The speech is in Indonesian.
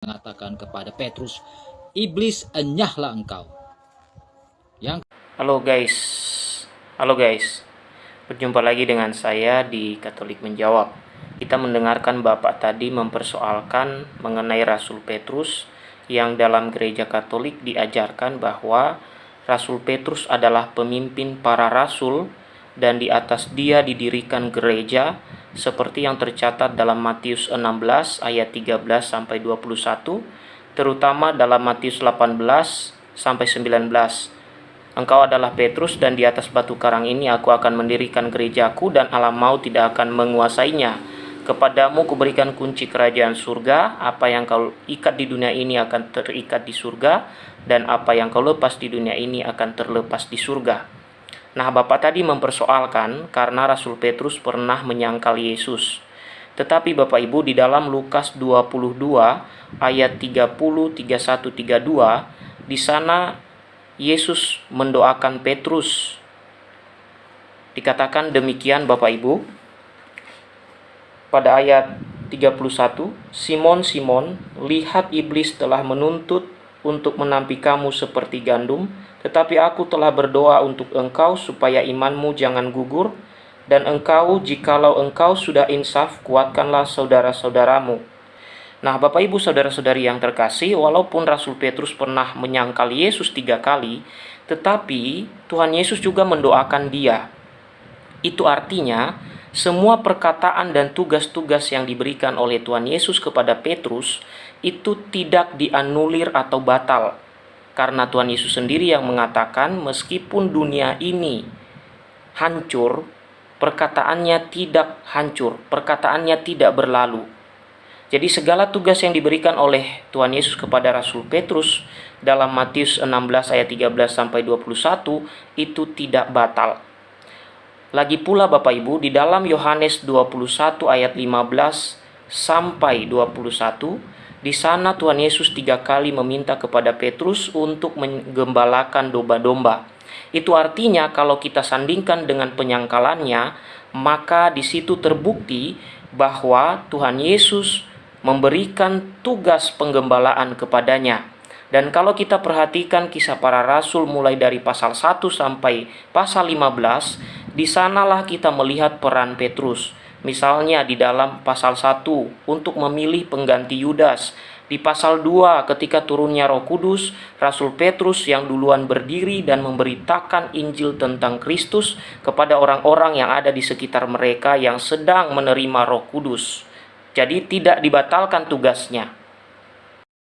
mengatakan kepada Petrus, "Iblis, enyahlah engkau." Yang Halo guys, halo guys, berjumpa lagi dengan saya di Katolik Menjawab. Kita mendengarkan Bapak tadi mempersoalkan mengenai Rasul Petrus yang dalam gereja Katolik diajarkan bahwa Rasul Petrus adalah pemimpin para rasul dan di atas dia didirikan gereja seperti yang tercatat dalam Matius 16 ayat 13 sampai 21, terutama dalam Matius 18 sampai 19. Engkau adalah Petrus dan di atas batu karang ini aku akan mendirikan gerejaku dan alam maut tidak akan menguasainya. Kepadamu kuberikan kunci kerajaan surga, apa yang kau ikat di dunia ini akan terikat di surga, dan apa yang kau lepas di dunia ini akan terlepas di surga. Nah, Bapak tadi mempersoalkan karena Rasul Petrus pernah menyangkal Yesus. Tetapi Bapak Ibu di dalam Lukas 22 ayat 30, 31, 32 di sana Yesus mendoakan Petrus. Dikatakan demikian Bapak Ibu. Pada ayat 31, Simon Simon, lihat iblis telah menuntut untuk menampi kamu seperti gandum, tetapi aku telah berdoa untuk engkau supaya imanmu jangan gugur, dan engkau jikalau engkau sudah insaf, kuatkanlah saudara-saudaramu. Nah, Bapak Ibu Saudara-saudari yang terkasih, walaupun Rasul Petrus pernah menyangkal Yesus tiga kali, tetapi Tuhan Yesus juga mendoakan dia. Itu artinya, semua perkataan dan tugas-tugas yang diberikan oleh Tuhan Yesus kepada Petrus itu tidak dianulir atau batal, karena Tuhan Yesus sendiri yang mengatakan meskipun dunia ini hancur, perkataannya tidak hancur, perkataannya tidak berlalu. Jadi segala tugas yang diberikan oleh Tuhan Yesus kepada Rasul Petrus dalam Matius 16 ayat 13 sampai 21 itu tidak batal. Lagi pula Bapak Ibu di dalam Yohanes 21 ayat 15 sampai 21 di sana Tuhan Yesus tiga kali meminta kepada Petrus untuk menggembalakan domba-domba. Itu artinya kalau kita sandingkan dengan penyangkalannya, maka di situ terbukti bahwa Tuhan Yesus memberikan tugas penggembalaan kepadanya. Dan kalau kita perhatikan kisah para rasul mulai dari pasal 1 sampai pasal 15, di sanalah kita melihat peran Petrus. Misalnya di dalam pasal 1 untuk memilih pengganti Yudas. Di pasal 2 ketika turunnya Roh Kudus, Rasul Petrus yang duluan berdiri dan memberitakan Injil tentang Kristus kepada orang-orang yang ada di sekitar mereka yang sedang menerima Roh Kudus. Jadi tidak dibatalkan tugasnya.